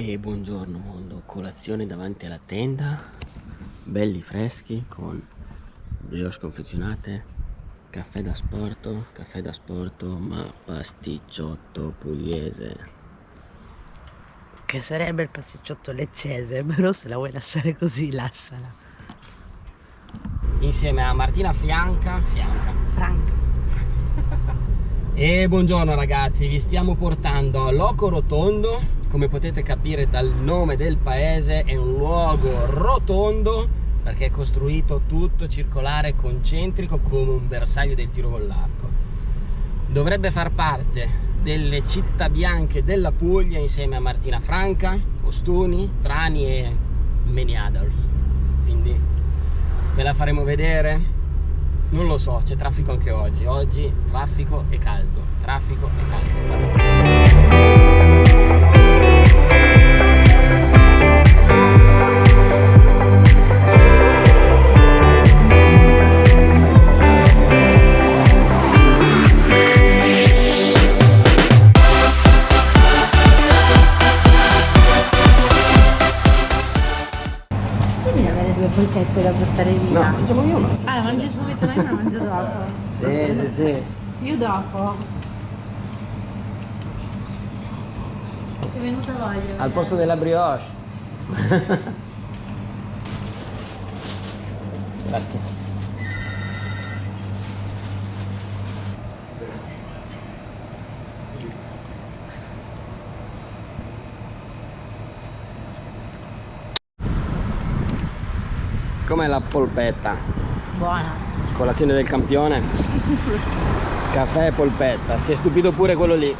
E buongiorno mondo, colazione davanti alla tenda, belli freschi con brioche confezionate, caffè da sporto, caffè da sporto ma pasticciotto pugliese. Che sarebbe il pasticciotto leccese, però se la vuoi lasciare così lasciala. Insieme a Martina Fianca, Fianca. Franca. e buongiorno ragazzi, vi stiamo portando a Loco Rotondo come potete capire dal nome del paese è un luogo rotondo perché è costruito tutto circolare concentrico come un bersaglio del tiro con l'arco. Dovrebbe far parte delle città bianche della Puglia insieme a Martina Franca, Ostuni, Trani e Meni Adolf quindi ve la faremo vedere? Non lo so, c'è traffico anche oggi. Oggi traffico e caldo traffico e caldo Io dopo. Ci è venuta voglia. Al posto della brioche. Grazie. Com'è la polpetta? Buona. Colazione del campione? Caffè e polpetta. Si è stupito pure quello lì.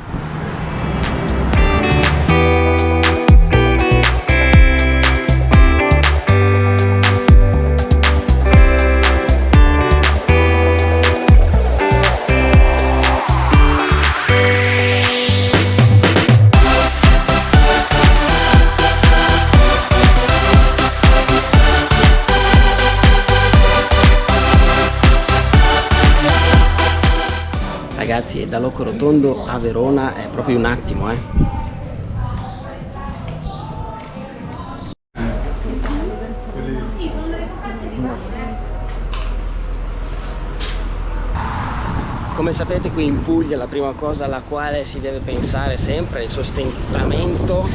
Rotondo a Verona è proprio un attimo eh. Come sapete qui in Puglia la prima cosa alla quale si deve pensare sempre è il sostentamento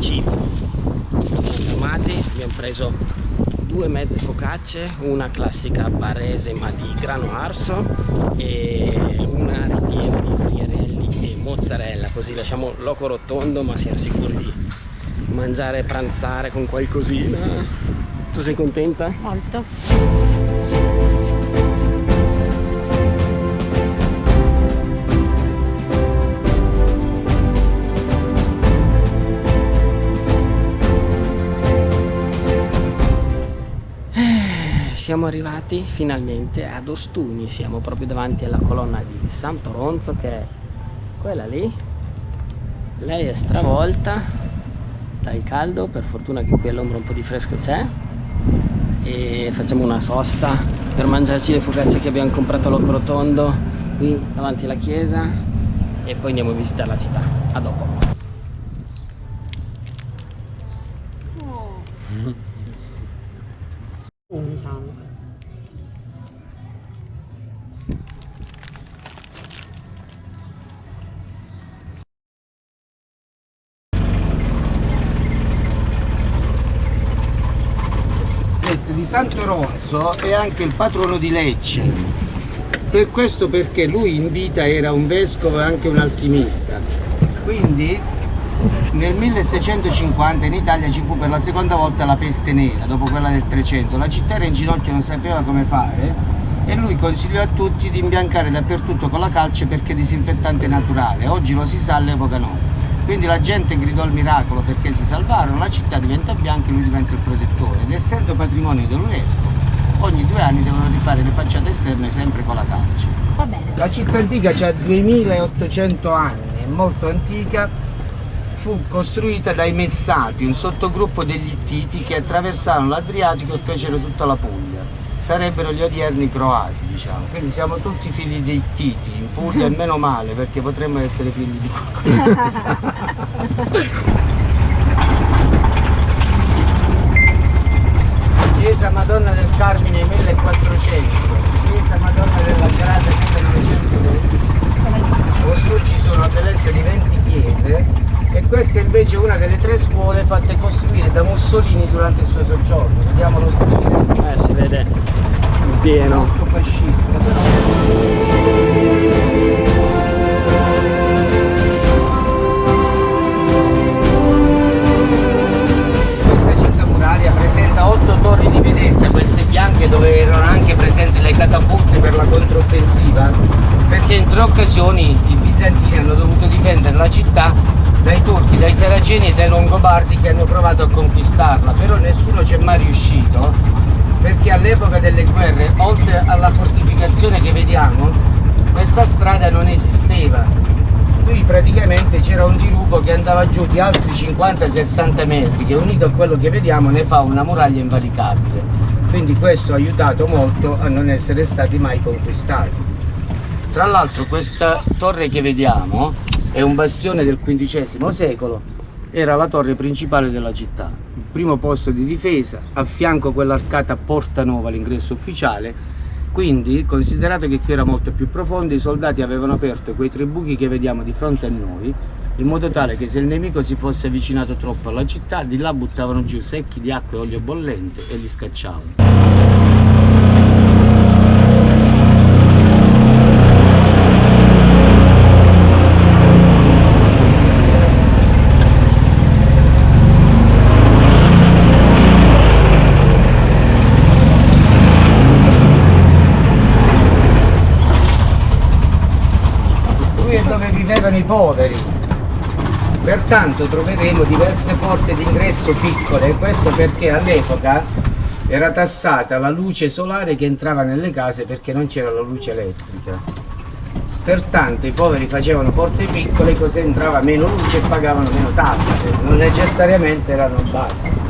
cibo. Siamo fermati, abbiamo preso due mezze focacce, una classica barese ma di grano arso e una ripiena di friarelli e mozzarella, così lasciamo loco rotondo ma siamo sicuri di mangiare e pranzare con qualcosina. Tu sei contenta? Molto. Siamo arrivati finalmente ad Ostuni, siamo proprio davanti alla colonna di San Toronzo che è quella lì. Lei è stravolta dal caldo, per fortuna che qui all'ombra un po' di fresco c'è e facciamo una sosta per mangiarci le focacce che abbiamo comprato a Loco Rotondo qui davanti alla chiesa e poi andiamo a visitare la città. A dopo. Oh. di Santo Ronzo è anche il patrono di Lecce. Per questo perché lui in vita era un vescovo e anche un alchimista. Quindi nel 1650 in Italia ci fu per la seconda volta la peste nera dopo quella del 300 la città era in ginocchio non sapeva come fare e lui consigliò a tutti di imbiancare dappertutto con la calce perché disinfettante naturale. Oggi lo si sa all'epoca no quindi la gente gridò il miracolo perché si salvarono, la città diventa bianca e lui diventa il protettore ed essendo patrimonio dell'UNESCO ogni due anni devono rifare le facciate esterne sempre con la calce. Va bene. La città antica ha 2800 anni, è molto antica, fu costruita dai Messati, un sottogruppo degli Ittiti che attraversarono l'Adriatico e fecero tutta la Puglia sarebbero gli odierni croati, diciamo. Quindi siamo tutti figli dei Titi, in Puglia e meno male, perché potremmo essere figli di qualcuno. Chiesa Madonna del Carmine 1400, Chiesa Madonna della Grata 1920. Ostrucci sono a Telezza di 20 chiese e questa è invece una delle scuole fatte costruire da Mussolini durante il suo soggiorno. Vediamo lo stile. Eh, si vede. In pieno. molto fascista però. Questa cinta muraria presenta otto torri di vedetta, queste bianche dove erano anche presenti le catapulte per la controffensiva, perché in tre occasioni i bizantini hanno dovuto difendere la città dai saraceni e dai longobardi che hanno provato a conquistarla, però nessuno ci è mai riuscito, perché all'epoca delle guerre, oltre alla fortificazione che vediamo, questa strada non esisteva, qui praticamente c'era un dirupo che andava giù di altri 50-60 metri che unito a quello che vediamo ne fa una muraglia invalicabile. Quindi questo ha aiutato molto a non essere stati mai conquistati. Tra l'altro questa torre che vediamo è un bastione del XV secolo era la torre principale della città il primo posto di difesa a fianco quell'arcata Porta Nuova l'ingresso ufficiale quindi, considerato che qui era molto più profondo, i soldati avevano aperto quei tre buchi che vediamo di fronte a noi, in modo tale che se il nemico si fosse avvicinato troppo alla città, di là buttavano giù secchi di acqua e olio bollente e li scacciavano. Qui è dove vivevano i poveri. Pertanto troveremo diverse porte d'ingresso piccole, questo perché all'epoca era tassata la luce solare che entrava nelle case perché non c'era la luce elettrica. Pertanto i poveri facevano porte piccole così entrava meno luce e pagavano meno tasse, non necessariamente erano bassi.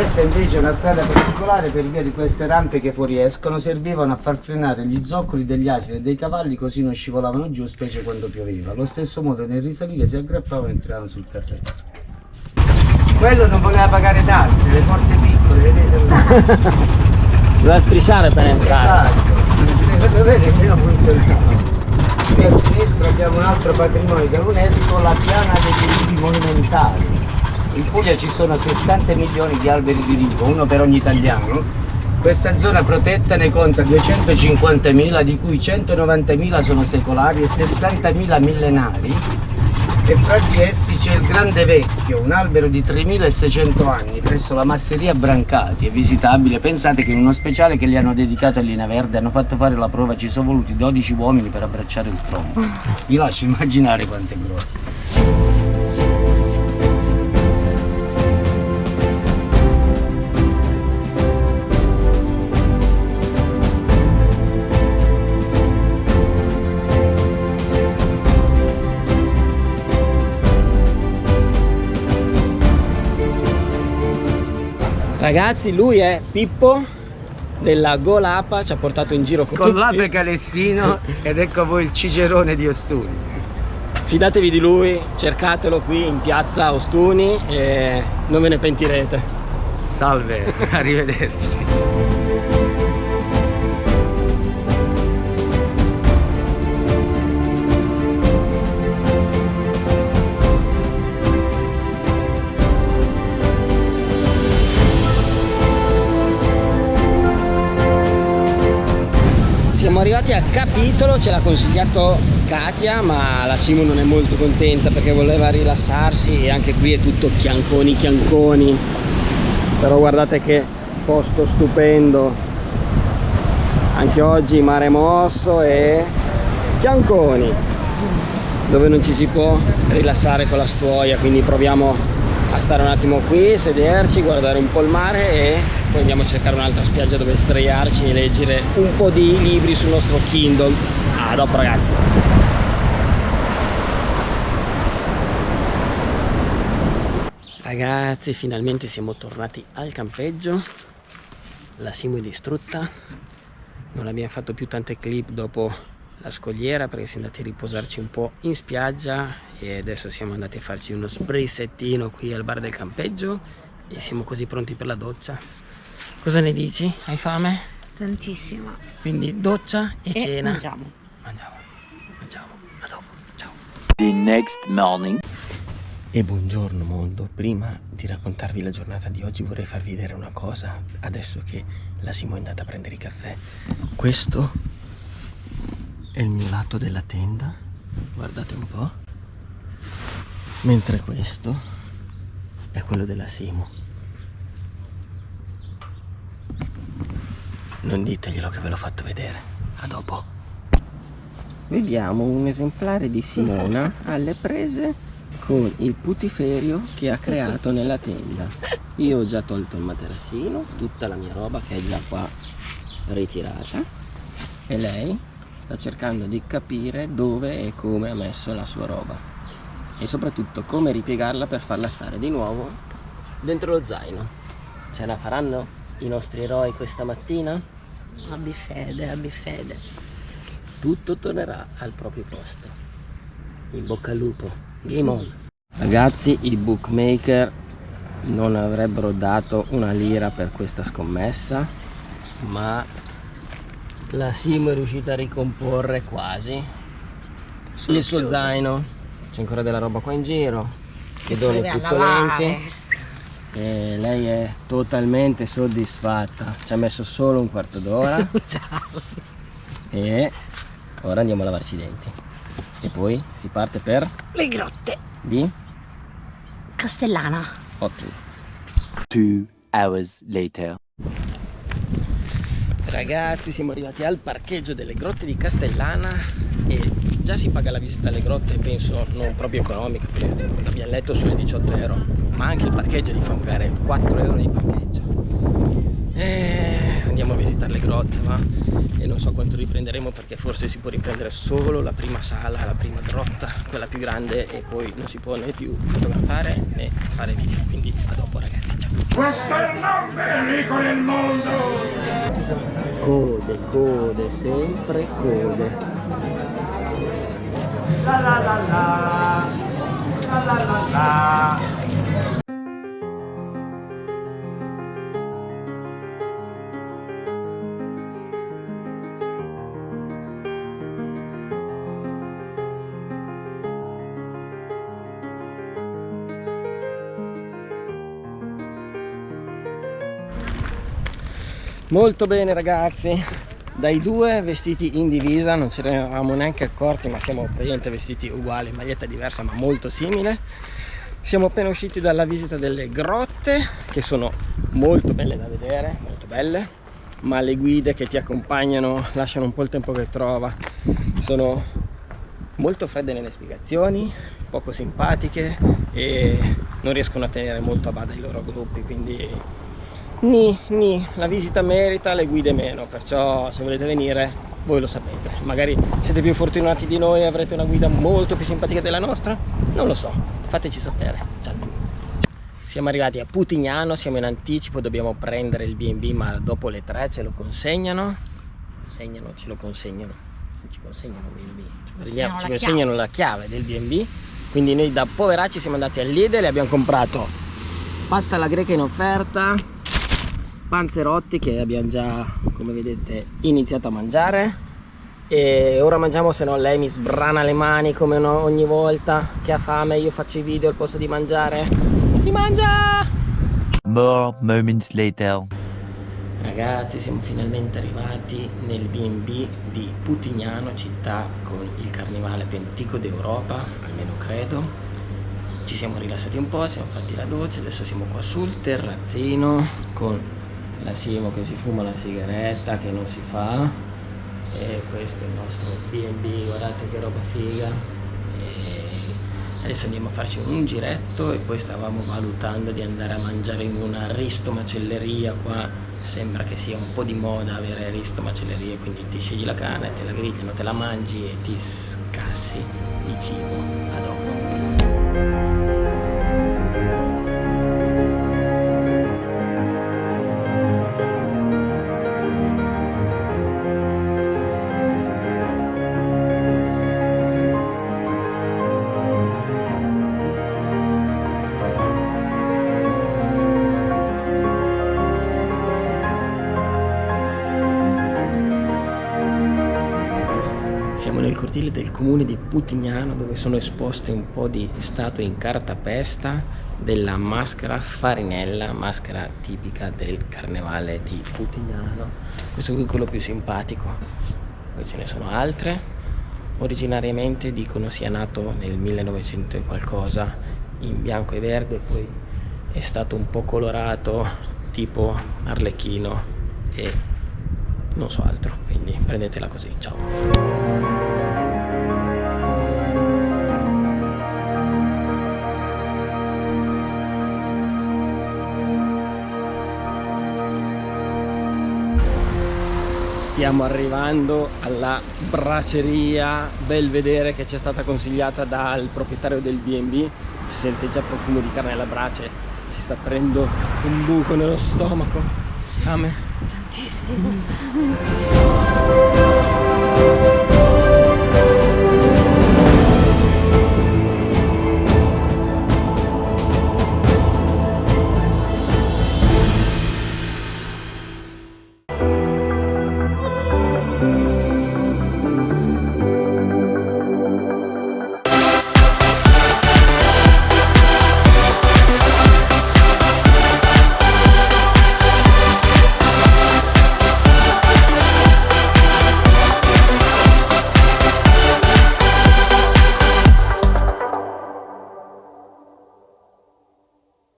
Questa invece è una strada particolare per via di queste rampe che fuoriescono, servivano a far frenare gli zoccoli degli asini e dei cavalli così non scivolavano giù, specie quando pioveva. Allo stesso modo nel risalire si aggrappavano e entravano sul terreno. Quello non voleva pagare tasse, le porte piccole, vedete? Doveva strisciare per entrare. Esatto, se lo vede meno funzionava. Qui a sinistra abbiamo un altro patrimonio dell'UNESCO, la piana dei rivi monumentali. In Puglia ci sono 60 milioni di alberi di rivo, uno per ogni italiano. Questa zona protetta ne conta 250.000, di cui 190.000 sono secolari e 60.000 millenari. E fra di essi c'è il Grande Vecchio, un albero di 3.600 anni presso la masseria Brancati, è visitabile. Pensate che in uno speciale che gli hanno dedicato a Lina Verde hanno fatto fare la prova, ci sono voluti 12 uomini per abbracciare il tronco. Vi lascio immaginare quanto è grosso. Ragazzi, lui è Pippo della Golapa, ci ha portato in giro con, Con tutti. l'ape calestino ed ecco voi il cicerone di Ostuni. Fidatevi di lui, cercatelo qui in piazza Ostuni e non ve ne pentirete. Salve, arrivederci. Arrivati al capitolo, ce l'ha consigliato Katia, ma la Simo non è molto contenta perché voleva rilassarsi e anche qui è tutto chianconi chianconi. Però guardate che posto stupendo. Anche oggi mare mosso e chianconi, dove non ci si può rilassare con la stuoia, quindi proviamo a stare un attimo qui, sederci, guardare un po' il mare e poi andiamo a cercare un'altra spiaggia dove sdraiarci e leggere un po' di libri sul nostro Kindle. A dopo ragazzi. Ragazzi, finalmente siamo tornati al campeggio. La Simo è distrutta. Non abbiamo fatto più tante clip dopo la scogliera perché siamo andati a riposarci un po' in spiaggia e adesso siamo andati a farci uno sprizzettino qui al bar del campeggio e siamo così pronti per la doccia. Cosa ne dici? Hai fame? Tantissima. Quindi doccia e, E cena. mangiamo. Mangiamo, mangiamo, a dopo, ciao. The next morning. E buongiorno mondo, prima di raccontarvi la giornata di oggi vorrei farvi vedere una cosa, adesso che la Simo è andata a prendere il caffè. Questo è il mio lato della tenda, guardate un po', mentre questo è quello della Simo. Non diteglielo che ve l'ho fatto vedere, a dopo. Vediamo un esemplare di Simona alle prese con il putiferio che ha creato nella tenda. Io ho già tolto il materassino, tutta la mia roba che è già qua ritirata e lei sta cercando di capire dove e come ha messo la sua roba e soprattutto come ripiegarla per farla stare di nuovo dentro lo zaino. Ce la faranno i nostri eroi questa mattina? Abbi fede, abbi fede. tutto tornerà al proprio posto. In bocca al lupo. Game on. Ragazzi, i bookmaker non avrebbero dato una lira per questa scommessa, ma la Simo è riuscita a ricomporre quasi il suo zaino. C'è ancora della roba qua in giro, che deve puzzolenti. E lei è totalmente soddisfatta. Ci ha messo solo un quarto d'ora. Ciao. E ora andiamo a lavarci i denti. E poi si parte per Le grotte. di Castellana. ottimo. Two hours later. Ragazzi, siamo arrivati al parcheggio delle grotte di Castellana e già si paga la visita alle grotte, penso non proprio economica, perché abbiamo letto sulle 18 euro, ma anche il parcheggio ti fa pagare 4 euro di parcheggio. E andiamo a visitare le grotte, va? E non so quanto riprenderemo perché forse si può riprendere solo la prima sala, la prima grotta, quella più grande e poi non si può né più fotografare né fare video. Quindi a dopo ragazzi, ciao! Questo è il nome ricco del mondo! Code, code, sempre code. La la la la, la la la la. Molto bene ragazzi, dai due vestiti in divisa, non ce ne eravamo neanche accorti ma siamo praticamente vestiti uguali, maglietta diversa ma molto simile. Siamo appena usciti dalla visita delle grotte che sono molto belle da vedere, molto belle, ma le guide che ti accompagnano lasciano un po' il tempo che trova. Sono molto fredde nelle spiegazioni, poco simpatiche e non riescono a tenere molto a bada i loro gruppi, quindi Ni, ni, la visita merita, le guide meno, perciò se volete venire voi lo sapete. Magari siete più fortunati di noi e avrete una guida molto più simpatica della nostra? Non lo so, fateci sapere. Ciao giù. Siamo arrivati a Putignano, siamo in anticipo, dobbiamo prendere il B&B ma dopo le 3 ce lo consegnano. Consegnano, ce lo consegnano. Ci consegnano il B&B. Ci, consegnano ci la consegnano la chiave del B&B. Quindi noi da poveracci siamo andati al Lidl e abbiamo comprato pasta alla greca in offerta, panzerotti che abbiamo già come vedete iniziato a mangiare. E ora mangiamo se no lei mi sbrana le mani come ogni volta che ha fame io faccio i video al posto di mangiare. Si mangia! More moments later. ragazzi siamo finalmente arrivati nel B&B di Putignano città con il carnevale più antico d'Europa almeno credo. Ci siamo rilassati un po', siamo fatti la doccia, adesso siamo qua sul terrazzino con la Simo che si fuma la sigaretta che non si fa e questo è il nostro B&B, guardate che roba figa. E adesso andiamo a farci un giretto e poi stavamo valutando di andare a mangiare in una risto macelleria qua. Sembra che sia un po' di moda avere risto macellerie quindi ti scegli la carne, te la grigliano, te la mangi e ti scassi di cibo. A dopo comune di Putignano dove sono esposte un po' di statue in cartapesta della maschera farinella, maschera tipica del carnevale di Putignano. Questo qui è quello più simpatico, poi ce ne sono altre. Originariamente dicono sia nato nel 1900 e qualcosa in bianco e verde, poi è stato un po' colorato tipo arlecchino e non so altro, quindi prendetela così, ciao. stiamo arrivando alla braceria Belvedere che ci è stata consigliata dal proprietario del B&B si sente già profumo di carne alla brace si sta prendendo un buco nello stomaco. Fame. Tantissimo.